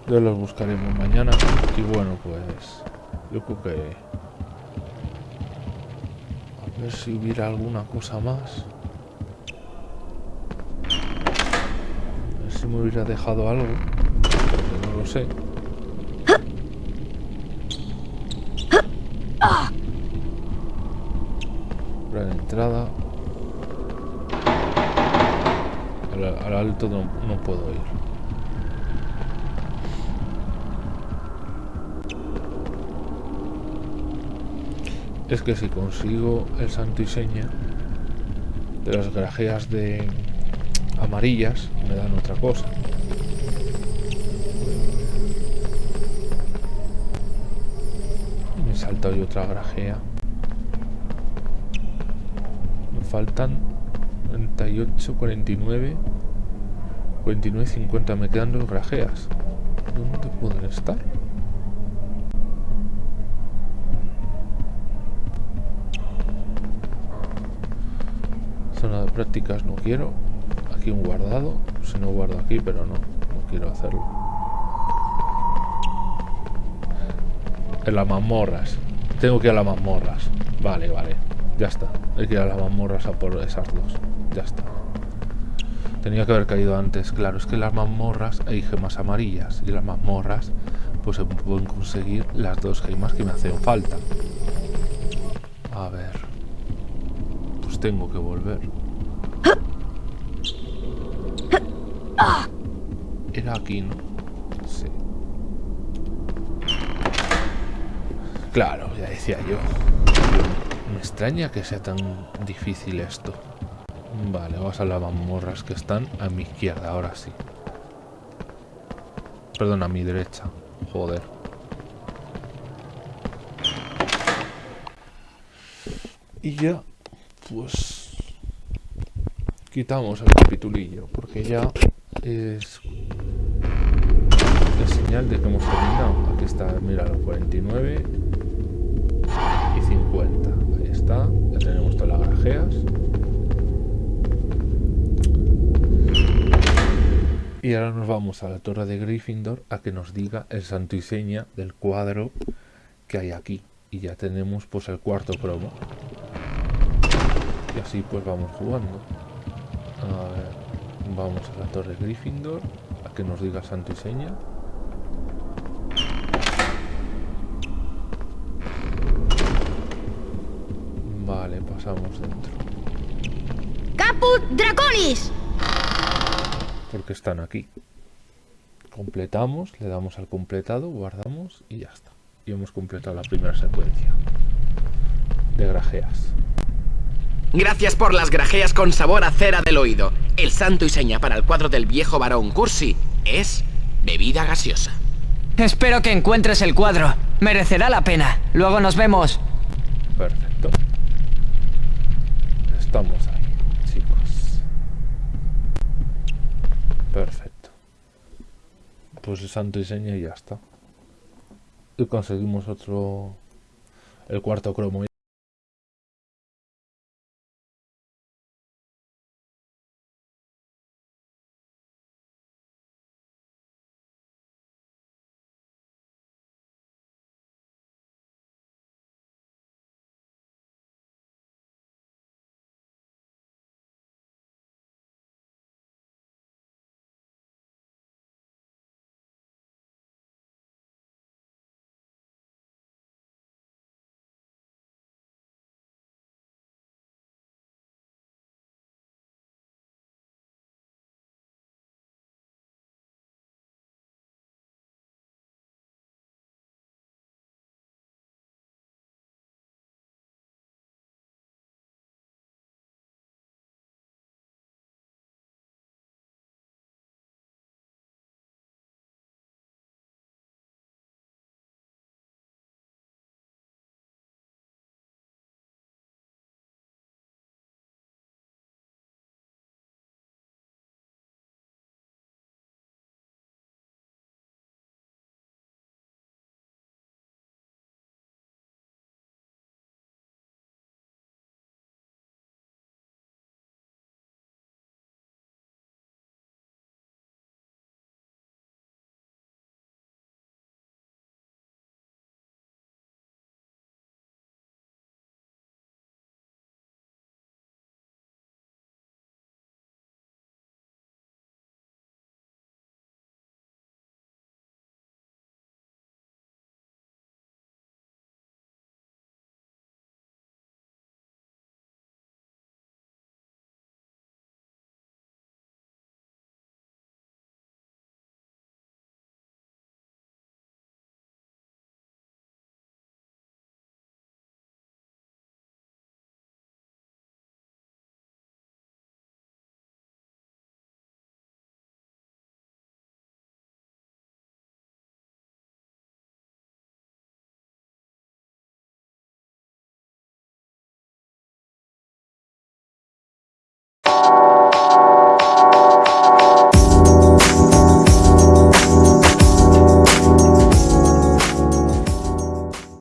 Ya los buscaremos mañana. Y bueno, pues yo creo que... A ver si hubiera alguna cosa más. A ver si me hubiera dejado algo. No lo sé. La entrada. Al, al alto no, puedo ir. Es que si consigo el santo y seña de las grajeas de amarillas, me dan otra cosa. Me he saltado otra grajea. Me faltan 38, 49, 49, 50. Me quedan dos grajeas. ¿Dónde pueden estar? Zona de prácticas no quiero. Aquí un guardado. Si no guardo aquí, pero no. No quiero hacerlo. En las mazmorras. Tengo que ir a las mazmorras. Vale, vale. Ya está. Hay que ir a las mazmorras a por esas dos. Ya está. Tenía que haber caído antes. Claro, es que las mazmorras hay gemas amarillas. Y las mazmorras pues se pueden conseguir las dos gemas que me hacen falta. A ver. Pues tengo que volver. Era aquí, ¿no? Sí. Claro, ya decía yo. Me extraña que sea tan difícil esto. Vale, vamos a las mazmorras que están a mi izquierda, ahora sí. Perdón, a mi derecha. Joder. Y ya, pues... Quitamos el capitulillo, porque ya es... Es señal de que hemos terminado. Aquí está, mira, los 49 y 50. Ahí está, ya tenemos todas las grajeas. Y ahora nos vamos a la torre de Gryffindor a que nos diga el santo y seña del cuadro que hay aquí. Y ya tenemos pues el cuarto cromo. Y así pues vamos jugando. A ver, vamos a la torre de Gryffindor a que nos diga santo y seña. Vale, pasamos dentro. ¡Caput Draconis! Porque están aquí. Completamos, le damos al completado, guardamos y ya está. Y hemos completado la primera secuencia de grajeas. Gracias por las grajeas con sabor a cera del oído. El santo y seña para el cuadro del viejo varón Cursi es bebida gaseosa. Espero que encuentres el cuadro. Merecerá la pena. Luego nos vemos. Perfecto. Estamos ahí, chicos. Perfecto. El santo y ya está. Y conseguimos otro... El cuarto cromo